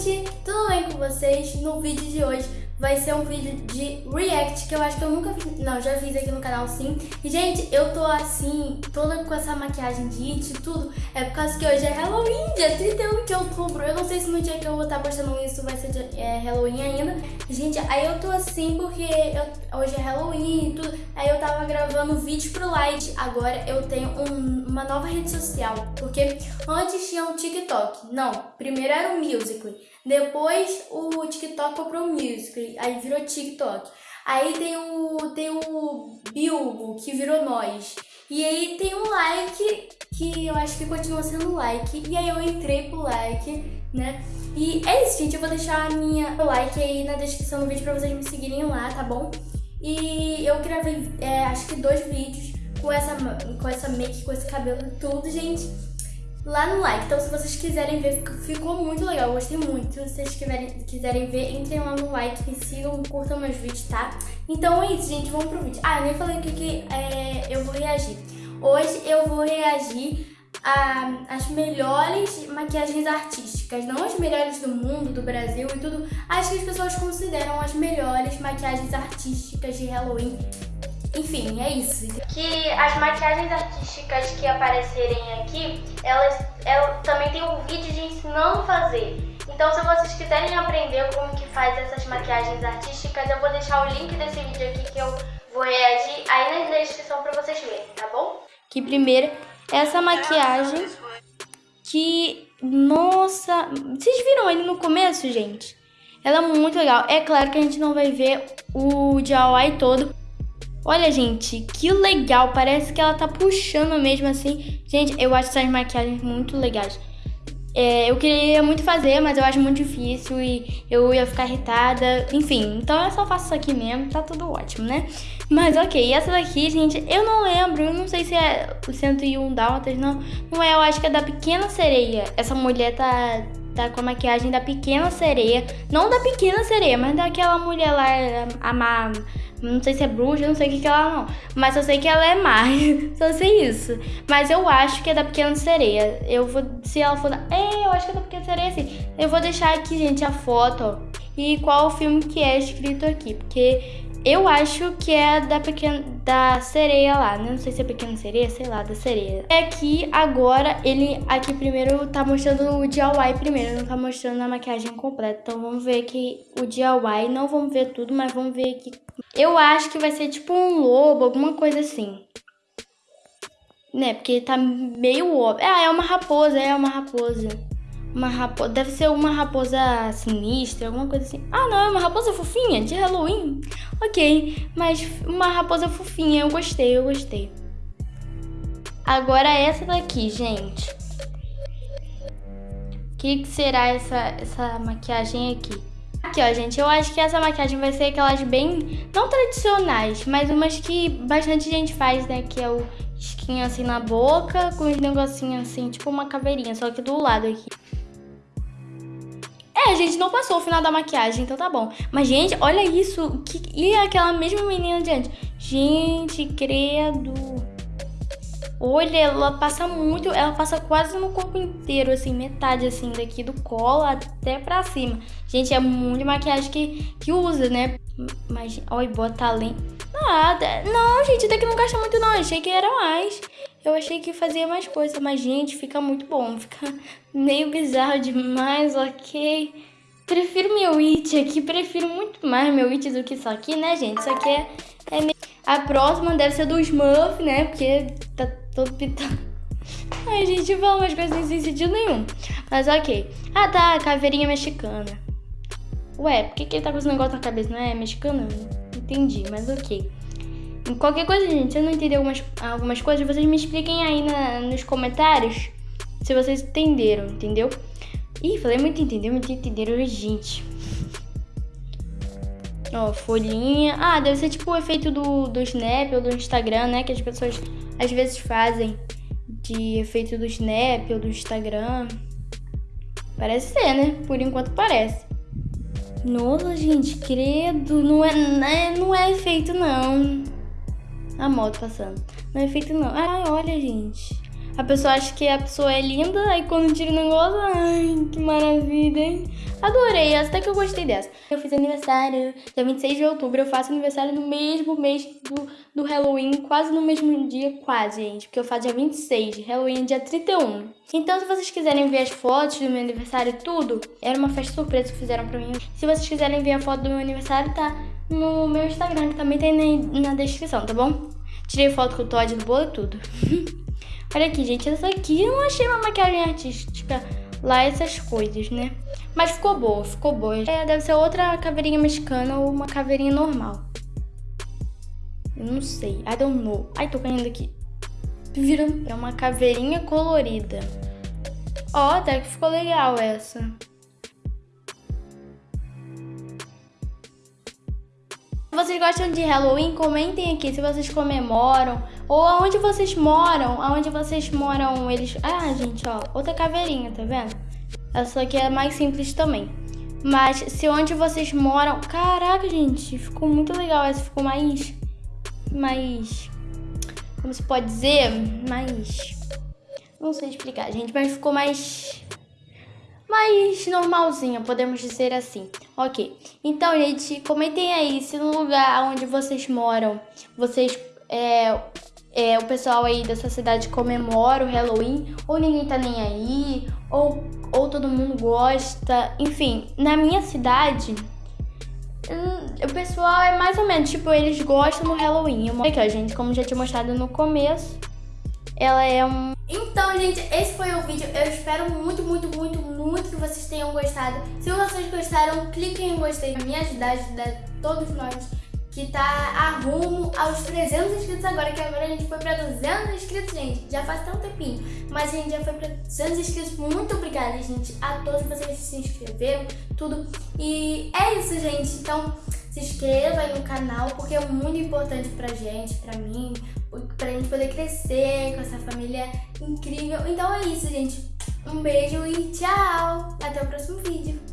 gente, tudo bem com vocês? No vídeo de hoje vai ser um vídeo de react que eu acho que eu nunca fiz, não, já fiz aqui no canal sim. E gente, eu tô assim, toda com essa maquiagem de it e tudo, é por causa que hoje é Halloween, dia 31 de outubro. Eu não sei se no dia que eu vou estar postando isso vai ser é, Halloween ainda. Gente, aí eu tô assim porque eu, hoje é Halloween e tudo, aí eu tava gravando vídeo pro Light, agora eu tenho um, uma nova rede social, porque antes tinha o TikTok, não, primeiro era o Musical.ly. Depois o TikTok comprou o Music, aí virou TikTok. Aí tem o, tem o Bilbo, que virou Nós. E aí tem um like, que eu acho que continua sendo like. E aí eu entrei pro like, né? E é isso, gente. Eu vou deixar a minha like aí na descrição do vídeo pra vocês me seguirem lá, tá bom? E eu gravei, é, acho que dois vídeos com essa, com essa make, com esse cabelo tudo, gente lá no like. Então, se vocês quiserem ver, ficou muito legal, eu gostei muito. Se vocês quiserem, quiserem ver, entrem lá no like, me sigam, curtam meus vídeos, tá? Então é isso, gente, vamos pro vídeo. Ah, eu nem falei o que, é, eu vou reagir. Hoje eu vou reagir as melhores maquiagens artísticas, não as melhores do mundo, do Brasil e tudo, as que as pessoas consideram as melhores maquiagens artísticas de Halloween enfim, é isso. Que as maquiagens artísticas que aparecerem aqui, elas, elas também tem um vídeo de ensinando a fazer. Então se vocês quiserem aprender como que faz essas maquiagens artísticas, eu vou deixar o link desse vídeo aqui que eu vou reagir aí na descrição pra vocês verem, tá bom? Que primeiro, essa maquiagem que... Nossa... Vocês viram ele no começo, gente? Ela é muito legal. É claro que a gente não vai ver o DIY todo, Olha, gente, que legal. Parece que ela tá puxando mesmo assim. Gente, eu acho essas maquiagens muito legais. É, eu queria muito fazer, mas eu acho muito difícil e eu ia ficar irritada. Enfim, então eu só faço isso aqui mesmo, tá tudo ótimo, né? Mas ok, essa daqui, gente, eu não lembro, eu não sei se é o 101 Dálmatas, não. Não é, eu acho que é da Pequena Sereia. Essa mulher tá, tá com a maquiagem da Pequena Sereia. Não da Pequena Sereia, mas daquela mulher lá, a, a não sei se é bruxa, não sei o que, que ela não. Mas eu sei que ela é má. Só sei isso. Mas eu acho que é da Pequena Sereia. Eu vou. Se ela for. É, eu acho que é da Pequena Sereia, sim. Eu vou deixar aqui, gente, a foto, ó. E qual o filme que é escrito aqui. Porque eu acho que é da pequena da sereia lá, né? Não sei se é pequena sereia, sei lá, da sereia. É aqui agora ele aqui primeiro tá mostrando o DIY primeiro, não tá mostrando a maquiagem completa. Então vamos ver aqui o DIY, não vamos ver tudo, mas vamos ver aqui. Eu acho que vai ser tipo um lobo, alguma coisa assim. Né? Porque tá meio óbvio. Ah, é uma raposa, é uma raposa. Uma raposa. Deve ser uma raposa sinistra, alguma coisa assim. Ah, não, é uma raposa fofinha de Halloween. Ok, mas uma raposa fofinha. Eu gostei, eu gostei. Agora essa daqui, gente. O que, que será essa, essa maquiagem aqui? Aqui, ó, gente, eu acho que essa maquiagem vai ser aquelas bem, não tradicionais, mas umas que bastante gente faz, né? Que é o esquinho assim na boca, com os negocinhos assim, tipo uma caveirinha, só que do lado aqui. É, gente não passou o final da maquiagem, então tá bom. Mas, gente, olha isso. Que... E aquela mesma menina de antes. Gente, credo. Olha, ela passa muito, ela passa quase no corpo inteiro, assim, metade, assim, daqui do colo até pra cima. Gente, é muito maquiagem que, que usa, né? Mas, olha, bota além. Nada. Não, gente, daqui não gasta muito não, achei que era mais. Eu achei que fazia mais coisa, mas, gente, fica muito bom. Fica meio bizarro demais, ok? Prefiro meu It aqui, prefiro muito mais meu It do que isso aqui, né, gente? Isso aqui é, é meio... A próxima deve ser do Smurf, né? Porque tá todo pitado. Ai, gente, fala umas coisas sem sentido nenhum. Mas ok. Ah, tá, caveirinha mexicana. Ué, por que, que ele tá com esse negócio na cabeça? Não é mexicano? Entendi, mas ok. Qualquer coisa, gente, se eu não entender algumas, algumas coisas, vocês me expliquem aí na, nos comentários se vocês entenderam, entendeu? Ih, falei muito entendeu, muito entenderam, gente. Ó, folhinha. Ah, deve ser tipo o efeito do, do Snap ou do Instagram, né? Que as pessoas às vezes fazem de efeito do Snap ou do Instagram. Parece ser, né? Por enquanto parece. Nossa, gente, credo. Não é, não é, não é efeito, não. A moto passando. Não é efeito, não. Ai, olha, gente. A pessoa acha que a pessoa é linda, aí quando tira o negócio, ai, que maravilha, hein? Adorei, até que eu gostei dessa. Eu fiz aniversário dia 26 de outubro, eu faço aniversário no mesmo mês do, do Halloween, quase no mesmo dia, quase, gente, porque eu faço dia 26, Halloween dia 31. Então, se vocês quiserem ver as fotos do meu aniversário e tudo, era uma festa surpresa que fizeram pra mim. Se vocês quiserem ver a foto do meu aniversário, tá no meu Instagram, que também tem na, descrição, tá bom? Tirei foto com o Todd do bolo e tudo. Olha aqui, gente, essa aqui eu não achei uma maquiagem artística lá, essas coisas, né? Mas ficou boa, ficou boa. É, deve ser outra caveirinha mexicana ou uma caveirinha normal. Eu não sei, I don't know. Ai, tô caindo aqui. Viram? É uma caveirinha colorida. Ó, oh, até que ficou legal essa. Vocês gostam de Halloween, comentem aqui se vocês comemoram ou aonde vocês moram, aonde vocês moram, eles... Ah, gente, ó, outra caveirinha, tá vendo? Essa aqui é mais simples também. Mas se onde vocês moram... Caraca, gente, ficou muito legal. Essa ficou mais... Mais... Como se pode dizer? Mais... Não sei explicar, gente, mas ficou mais mais normalzinha, podemos dizer assim. Ok, então, gente, comentem aí se no lugar onde vocês moram, vocês, é, é, o pessoal aí dessa cidade comemora o Halloween, ou ninguém tá nem aí, ou, ou todo mundo gosta. Enfim, na minha cidade, hum, o pessoal é mais ou menos, tipo, eles gostam do Halloween. Aqui, ó, gente, como já tinha mostrado no começo, ela é um... Então, gente, esse foi o vídeo. Eu espero muito, muito, muito, muito que vocês tenham gostado. Se vocês gostaram, cliquem em gostei pra me ajudar, ajudar todos nós que tá a rumo aos 300 inscritos agora, que agora a gente foi pra 200 inscritos, gente. Já faz tão tempinho, mas a gente já foi pra 200 inscritos. Muito obrigada, gente, a todos vocês que se inscreveram, tudo. E é isso, gente. Então, se inscreva aí no canal, porque é muito importante pra gente, pra mim, pra gente poder crescer com essa família incrível. Então é isso, gente. Um beijo e tchau! Até o próximo vídeo.